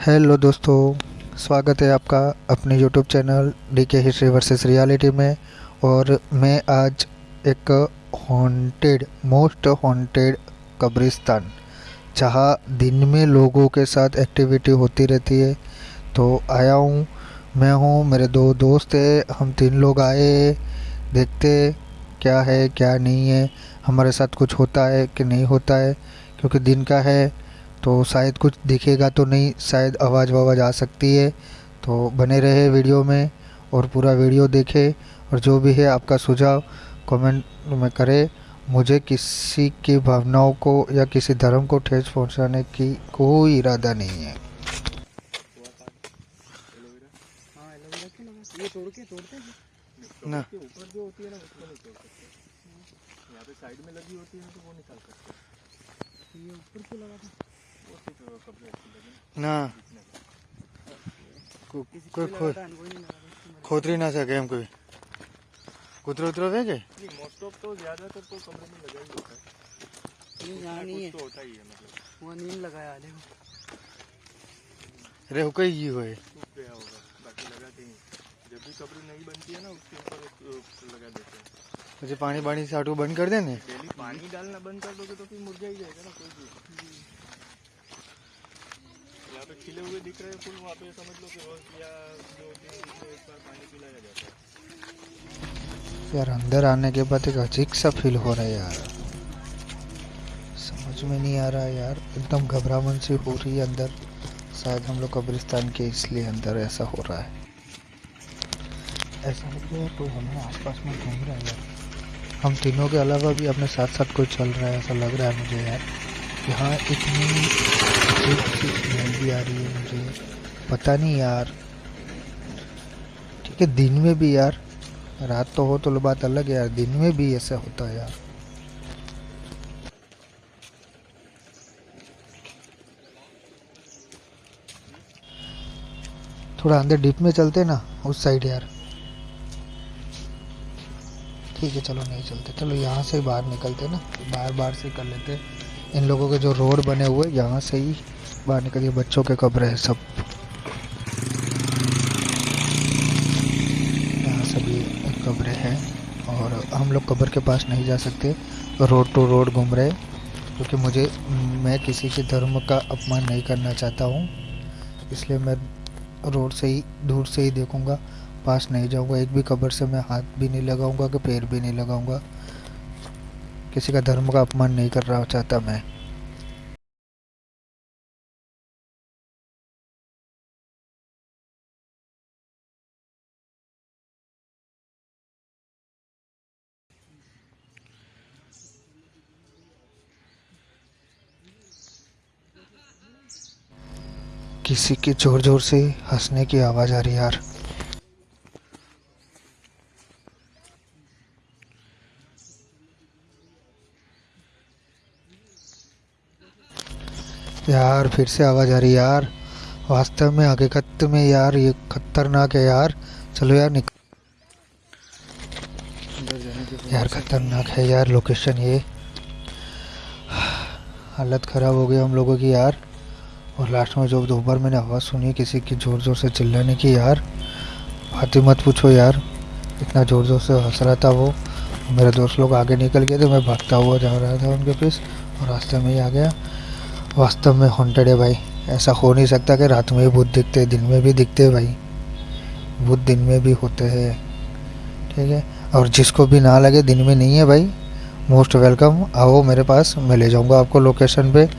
Hello दोस्तों, स्वागत है आपका अपने YouTube channel D K history versus reality में और मैं आज एक हॉन्टेड मोस्ट हॉन्टेड कब्रिस्तान, जहाँ दिन में लोगों के साथ एक्टिविटी होती रहती है। तो आया हूँ, मैं हूँ, मेरे दो दोस्त हैं, हम तीन लोग आए देखते क्या है, क्या नहीं है, हमारे साथ कुछ होता है कि नहीं होता है, क्योंकि दिन का है। तो शायद कुछ दिखेगा तो नहीं शायद आवाज़ वावाज़ आ सकती है। तो बने रहे वीडियो में और पूरा वीडियो देखें और जो भी है आपका सुझाव कमेंट में करें। मुझे किसी की भावनाओं को या किसी धर्म को ठेस पहुँचाने की कोई इरादा नहीं है। ना। ऊपर जो होती है ना उसको नहीं सकते यहाँ पे साइड में लगी होती है तो वो निकाल सकते ये ऊपर क्यों लगा कपड़े लगे ना कोई खो खोतरी ना सके हम कोई कुतरे उतरे हुए के मोस्ट ऑफ़ तो ज़्यादातर तो कमरे में लगा ही होता है। नहीं यहाँ नहीं है। तो होता ही है मतलब। वहाँ नींद लगाया हो हुए। गया होगा बाकी ही नहीं। जब भी कब्र नहीं बनती है ना उसके ऊपर लगा देते हैं। मुझे पानी पानी से आटू बंद कर देने डेली पानी डालना बंद कर दोगे तो फिर मुरझा ही जाएगा ना कोई भी। यहाँ पे खिले हुए दिख रहे फूल, वहाँ पे समझ लो कि रोज या दो एक बार पानी पिलाया जाता है। यार, अंदर आने के बाद एक अजीब सा फील हो रहा है यार। समझ में नहीं आ रहा यार, एकदम घबराहट सी हो रही है अंदर। शायद हम लोग कब्रिस्तान के इसलिए अंदर ऐसा हो रहा है। ऐसा लग रहा है कोई हमारे आसपास में घूम रहा है यार। हम तीनों के अलावा भी अपने साथ साथ कोई चल रहा है, ऐसा लग रहा है मुझे यार। यहाँ इतनी भी आ रही है मुझे। पता नहीं यार। ठीक है, दिन में भी यार। रात तो हो तो बात अलग है यार। दिन में भी ऐसा होता है यार। थोड़ा अंदर डीप में चलते ना, उस साइड यार। ठीक है, चलो नहीं चलते। चलो यहाँ से बाहर निकलते ना बाहर बाहर से कर लेते। इन लोगों के जो रोड बने हुए, यहाँ से ही बाहर निकलिए बच्चों के कब्र है सब। यहाँ सभी कब्र हैं और हम लोग कब्र के पास नहीं जा सकते। रोड टू रोड घूम रहे क्योंकि मुझे, मैं किसी के धर्म का अपमान नहीं करना चाहता हूँ। इसलिए मैं रोड से ही, दूर से ही देखूँगा, पास नहीं जाऊँगा। एक भी कब्र से मैं हाथ भी नहीं लगाऊँगा कि पैर भी नहीं लगाऊँगा। किसी का धर्म का अपमान नहीं कर रहा चाहता मैं। किसी की ज़ोर ज़ोर से हंसने की आवाज़ आ रही यार। यार, फिर से आवाज़ आ रही यार। वास्तव में हकीकत में यार, ये खतरनाक है यार। चलो यार निकल यार, खतरनाक है यार लोकेशन ये। हालत ख़राब हो गई हम लोगों की यार। और लास्ट में जो दोपहर मैंने आवाज़ सुनी किसी की ज़ोर ज़ोर से चिल्लाने की, यार, बात मत पूछो यार, इतना ज़ोर ज़ोर से हंस रहा था वो। मेरे दोस्त लोग आगे निकल गए थे, मैं भागता हुआ जा रहा था उनके पीछे और रास्ते में ही आ गया। वास्तव में हॉन्टेड है भाई। ऐसा हो नहीं सकता कि रात में ही भूत दिखते दिन में भी दिखते भाई। भूत दिन में भी होते हैं। ठीक है? और जिसको भी ना लगे, दिन में नहीं है भाई। मोस्ट वेलकम आओ मेरे पास, मैं ले जाऊँगा आपको लोकेशन पे।